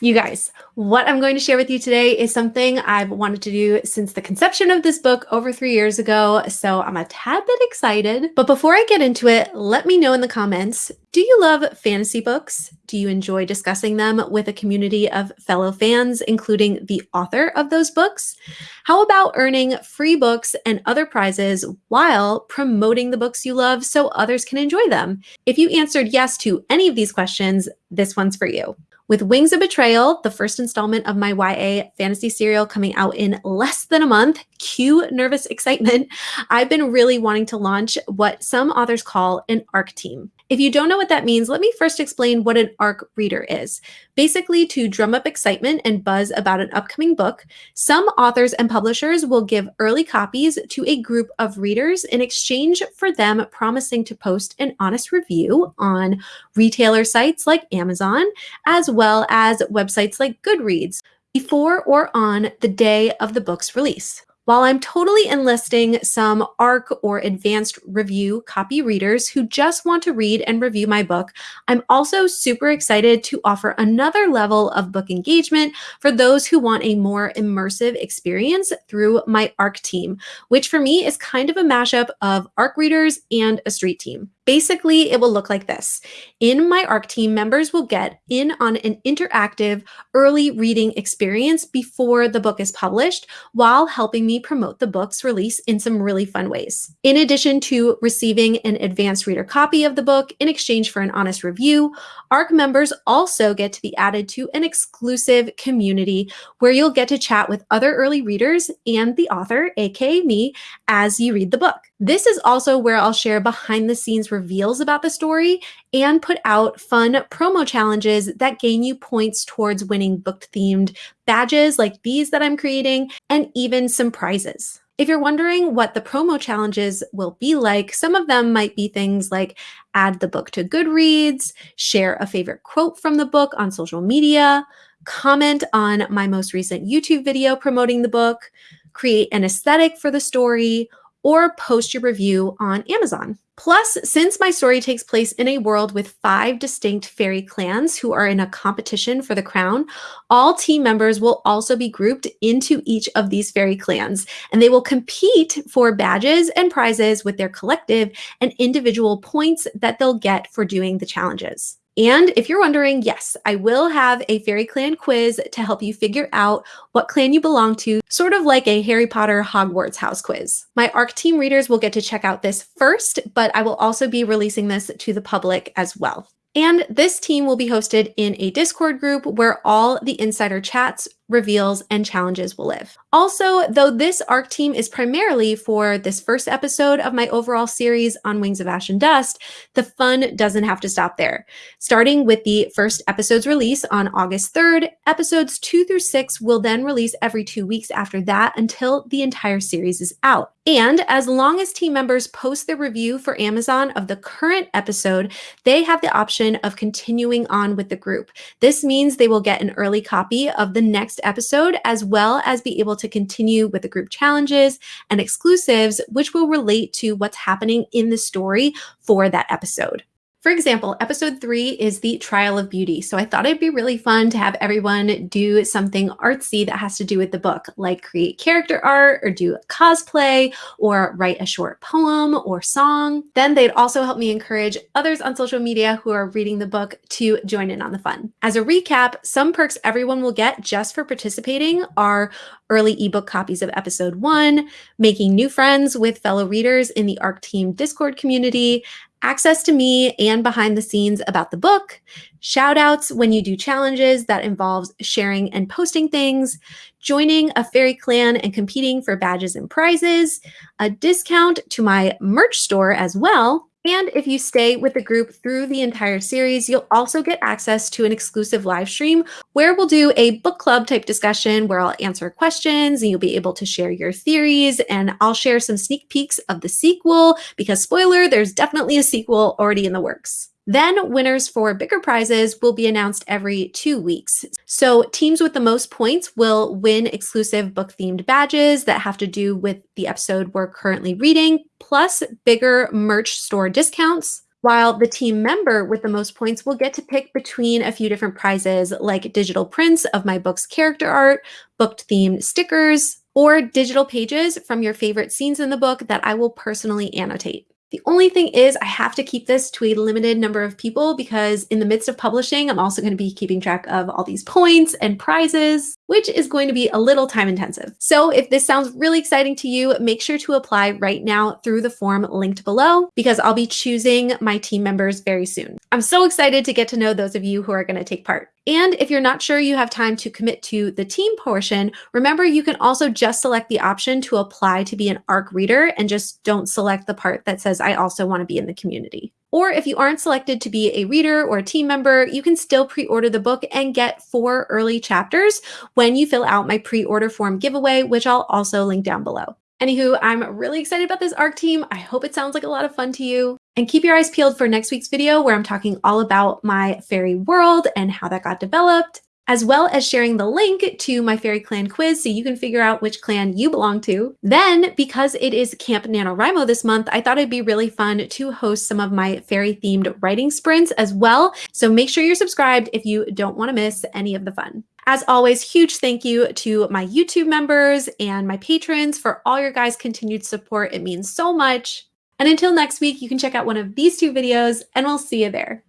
You guys, what I'm going to share with you today is something I've wanted to do since the conception of this book over three years ago, so I'm a tad bit excited. But before I get into it, let me know in the comments, do you love fantasy books? Do you enjoy discussing them with a community of fellow fans, including the author of those books? How about earning free books and other prizes while promoting the books you love so others can enjoy them? If you answered yes to any of these questions, this one's for you. With Wings of Betrayal, the first installment of my YA fantasy serial coming out in less than a month, cue nervous excitement, I've been really wanting to launch what some authors call an ARC team. If you don't know what that means, let me first explain what an ARC reader is. Basically, to drum up excitement and buzz about an upcoming book, some authors and publishers will give early copies to a group of readers in exchange for them promising to post an honest review on retailer sites like Amazon, as well as websites like Goodreads, before or on the day of the book's release. While I'm totally enlisting some ARC or advanced review copy readers who just want to read and review my book, I'm also super excited to offer another level of book engagement for those who want a more immersive experience through my ARC team, which for me is kind of a mashup of ARC readers and a street team. Basically, it will look like this. In my ARC team, members will get in on an interactive early reading experience before the book is published while helping me promote the book's release in some really fun ways. In addition to receiving an advanced reader copy of the book in exchange for an honest review, ARC members also get to be added to an exclusive community where you'll get to chat with other early readers and the author, aka me, as you read the book. This is also where I'll share behind the scenes reveals about the story and put out fun promo challenges that gain you points towards winning book themed badges like these that I'm creating and even some prizes. If you're wondering what the promo challenges will be like, some of them might be things like add the book to Goodreads, share a favorite quote from the book on social media, comment on my most recent YouTube video promoting the book, create an aesthetic for the story, or post your review on Amazon. Plus, since my story takes place in a world with five distinct fairy clans who are in a competition for the crown, all team members will also be grouped into each of these fairy clans, and they will compete for badges and prizes with their collective and individual points that they'll get for doing the challenges. And if you're wondering, yes, I will have a Fairy Clan quiz to help you figure out what clan you belong to, sort of like a Harry Potter Hogwarts house quiz. My ARC team readers will get to check out this first, but I will also be releasing this to the public as well. And this team will be hosted in a Discord group where all the insider chats reveals, and challenges will live. Also, though this ARC team is primarily for this first episode of my overall series on Wings of Ash and Dust, the fun doesn't have to stop there. Starting with the first episode's release on August 3rd, episodes two through six will then release every two weeks after that until the entire series is out. And as long as team members post their review for Amazon of the current episode, they have the option of continuing on with the group. This means they will get an early copy of the next next episode, as well as be able to continue with the group challenges and exclusives, which will relate to what's happening in the story for that episode. For example, episode three is the trial of beauty. So I thought it'd be really fun to have everyone do something artsy that has to do with the book, like create character art or do cosplay or write a short poem or song. Then they'd also help me encourage others on social media who are reading the book to join in on the fun. As a recap, some perks everyone will get just for participating are early ebook copies of episode one, making new friends with fellow readers in the ARC Team Discord community, access to me and behind the scenes about the book, shout outs when you do challenges that involves sharing and posting things, joining a fairy clan and competing for badges and prizes, a discount to my merch store as well, and if you stay with the group through the entire series, you'll also get access to an exclusive live stream where we'll do a book club type discussion where I'll answer questions and you'll be able to share your theories. And I'll share some sneak peeks of the sequel because, spoiler, there's definitely a sequel already in the works. Then winners for bigger prizes will be announced every two weeks. So teams with the most points will win exclusive book themed badges that have to do with the episode we're currently reading, plus bigger merch store discounts. while the team member with the most points will get to pick between a few different prizes like digital prints of my book's character art, booked themed stickers, or digital pages from your favorite scenes in the book that I will personally annotate. The only thing is I have to keep this to a limited number of people because in the midst of publishing, I'm also going to be keeping track of all these points and prizes, which is going to be a little time intensive. So if this sounds really exciting to you, make sure to apply right now through the form linked below because I'll be choosing my team members very soon. I'm so excited to get to know those of you who are going to take part. And if you're not sure you have time to commit to the team portion, remember you can also just select the option to apply to be an ARC reader and just don't select the part that says, I also want to be in the community. Or if you aren't selected to be a reader or a team member, you can still pre-order the book and get four early chapters when you fill out my pre-order form giveaway, which I'll also link down below. Anywho, I'm really excited about this ARC team. I hope it sounds like a lot of fun to you. And keep your eyes peeled for next week's video where I'm talking all about my fairy world and how that got developed, as well as sharing the link to my fairy clan quiz so you can figure out which clan you belong to. Then, because it is Camp NaNoWriMo this month, I thought it'd be really fun to host some of my fairy themed writing sprints as well. So make sure you're subscribed if you don't want to miss any of the fun. As always, huge thank you to my YouTube members and my patrons for all your guys' continued support. It means so much. And until next week, you can check out one of these two videos and we'll see you there.